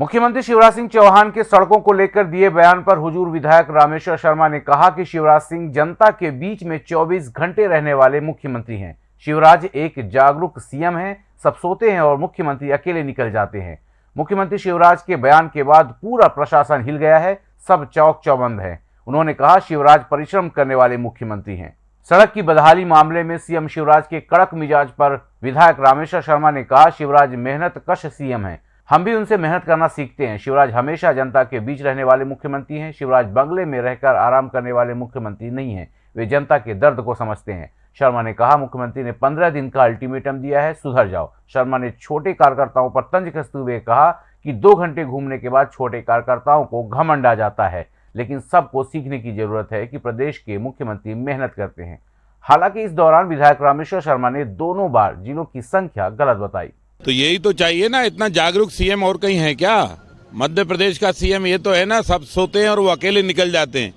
मुख्यमंत्री शिवराज सिंह चौहान के सड़कों को लेकर दिए बयान पर हुजूर विधायक रामेश्वर शर्मा ने कहा कि शिवराज सिंह जनता के बीच में 24 घंटे रहने वाले मुख्यमंत्री हैं। शिवराज एक जागरूक सीएम हैं, सब सोते हैं और मुख्यमंत्री अकेले निकल जाते हैं। मुख्यमंत्री शिवराज के बयान के बाद पूरा प्रशासन हिल गया है, सब चौक चौबंद है। उन्होंने कहा, शिवराज परिश्रम करने वाले मुख्यमंत्री हैं। सड़क की बदहाली मामले में सीएम शिवराज के कड़क मिजाज पर विधायक रामेश्वर शर्मा ने कहा, शिवराज मेहनत कश सीएम है। हम भी उनसे मेहनत करना सीखते हैं। शिवराज हमेशा जनता के बीच रहने वाले मुख्यमंत्री हैं। शिवराज बंगले में रहकर आराम करने वाले मुख्यमंत्री नहीं हैं। वे जनता के दर्द को समझते हैं। शर्मा ने कहा, मुख्यमंत्री ने पंद्रह दिन का अल्टीमेटम दिया है, सुधर जाओ। शर्मा ने छोटे कार्यकर्ताओं पर तंज कसते हुए कहा कि दो घंटे घूमने के बाद छोटे कार्यकर्ताओं को घमंड आ जाता है। लेकिन सबको सीखने की ज़रूरत है कि प्रदेश के मुख्यमंत्री मेहनत करते हैं। हालाँकि इस दौरान विधायक रामेश्वर शर्मा ने दोनों बार जिलों की संख्या गलत बताई। तो यही तो चाहिए ना, इतना जागरूक सीएम और कहीं है क्या? मध्य प्रदेश का सीएम ये तो है ना, सब सोते हैं और वो अकेले निकल जाते हैं।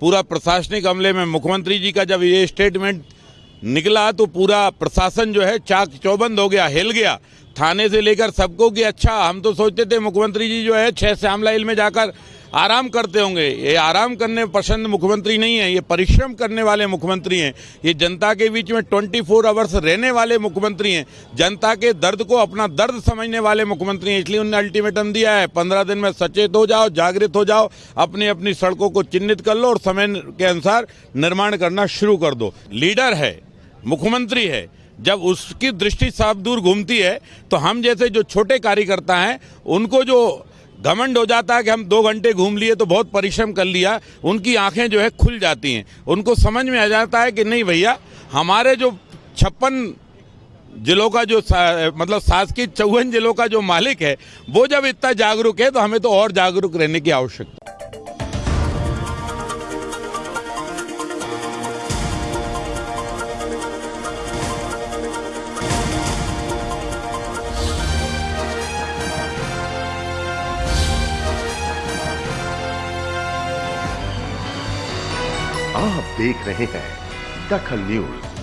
पूरा प्रशासनिक अमले में मुख्यमंत्री जी का जब ये स्टेटमेंट निकला तो पूरा प्रशासन जो है चाक चौबंद हो गया, हिल गया। थाने से लेकर सबको कि अच्छा हम तो सोचते थे मुख्यमंत्री जी जो है छह श्यामला हिल में जाकर आराम करते होंगे। ये आराम करने पसंद मुख्यमंत्री नहीं है, ये परिश्रम करने वाले मुख्यमंत्री हैं। ये जनता के बीच में 24 फोर आवर्स रहने वाले मुख्यमंत्री हैं। जनता के दर्द को अपना दर्द समझने वाले मुख्यमंत्री हैं, इसलिए उन्होंने अल्टीमेटम दिया है। पंद्रह दिन में सचेत हो जाओ, जागृत हो जाओ अपनी अपनी सड़कों को चिन्हित कर लो और समय के अनुसार निर्माण करना शुरू कर दो। लीडर है, मुख्यमंत्री है। जब उसकी दृष्टि साफ़ दूर घूमती है तो हम जैसे जो छोटे कार्यकर्ता हैं, उनको जो घमंड हो जाता है कि हम दो घंटे घूम लिए तो बहुत परिश्रम कर लिया उनकी आँखें जो है खुल जाती हैं। उनको समझ में आ जाता है कि नहीं भैया हमारे जो छप्पन जिलों का जो सा, मतलब शासकीय चौवन जिलों का जो मालिक है वो जब इतना जागरूक है तो हमें तो और जागरूक रहने की आवश्यकता आप देख रहे हैं दखल न्यूज़।